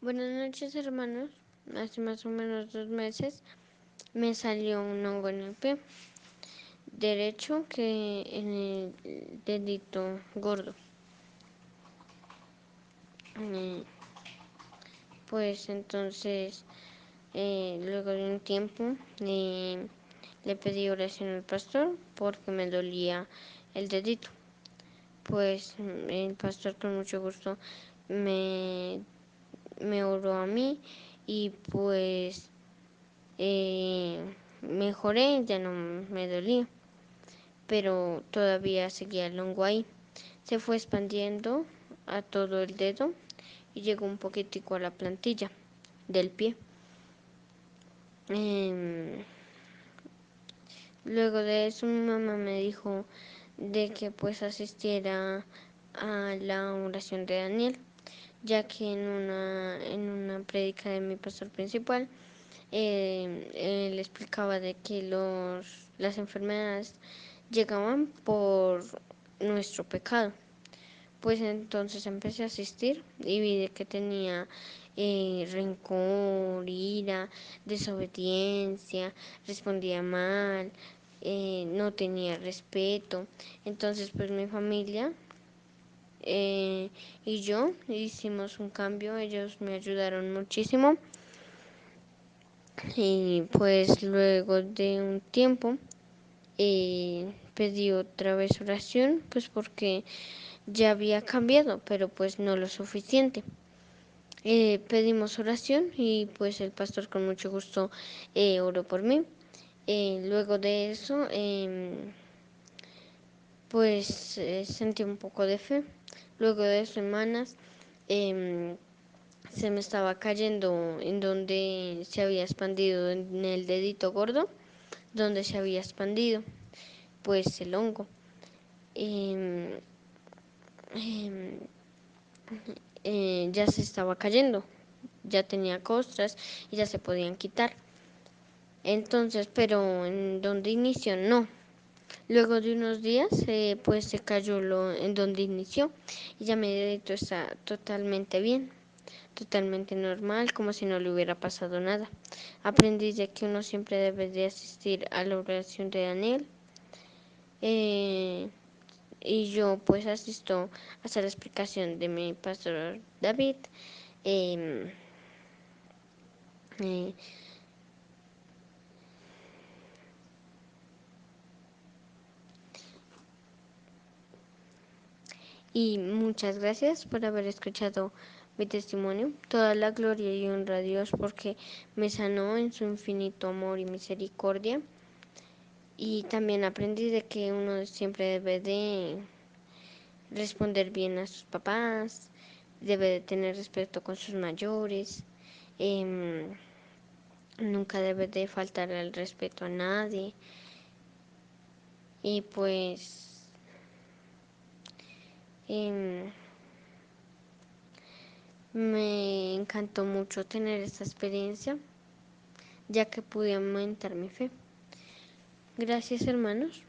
Buenas noches hermanos. Hace más o menos dos meses me salió un hongo en el pie derecho que en el dedito gordo. Pues entonces, eh, luego de un tiempo, le pedí oración al pastor porque me dolía el dedito. Pues el pastor con mucho gusto me me oró a mí y pues eh, mejoré, ya no me dolía, pero todavía seguía el hongo ahí. Se fue expandiendo a todo el dedo y llegó un poquitico a la plantilla del pie. Em, luego de eso mi mamá me dijo de que pues asistiera a la oración de Daniel ya que en una, en una de mi pastor principal, eh, él explicaba de que los, las enfermedades llegaban por nuestro pecado. Pues entonces empecé a asistir y vi de que tenía eh, rencor, ira, desobediencia, respondía mal, eh, no tenía respeto. Entonces pues mi familia eh, y yo hicimos un cambio, ellos me ayudaron muchísimo y pues luego de un tiempo eh, pedí otra vez oración pues porque ya había cambiado pero pues no lo suficiente. Eh, pedimos oración y pues el pastor con mucho gusto oró por mí. luego de eso pues sentí un poco de fe Luego de semanas em, se me estaba cayendo en donde se había expandido, en el dedito gordo, donde se había expandido, pues el hongo. Em, em, eh, ya se estaba cayendo, ya tenía costras y ya se podían quitar. Entonces, pero en donde inició no, Luego de unos días, eh, pues se cayó lo, en donde inició y ya mi dedito está totalmente bien, totalmente normal, como si no le hubiera pasado nada. Aprendí de que uno siempre debe de asistir a la oración de Daniel. Eh, y yo pues asisto a la explicación de mi pastor David. Em, eh, y muchas gracias por haber escuchado mi testimonio. Toda la gloria y honra a Dios porque me sanó en su infinito amor y misericordia. Y también aprendí de que uno siempre debe de responder bien a sus papás, debe de tener respeto con sus mayores, em, nunca debe de faltar el respeto a nadie. Y pues Em, me encantó mucho tener esta experiencia, ya que pude aumentar mi fe. Gracias hermanos.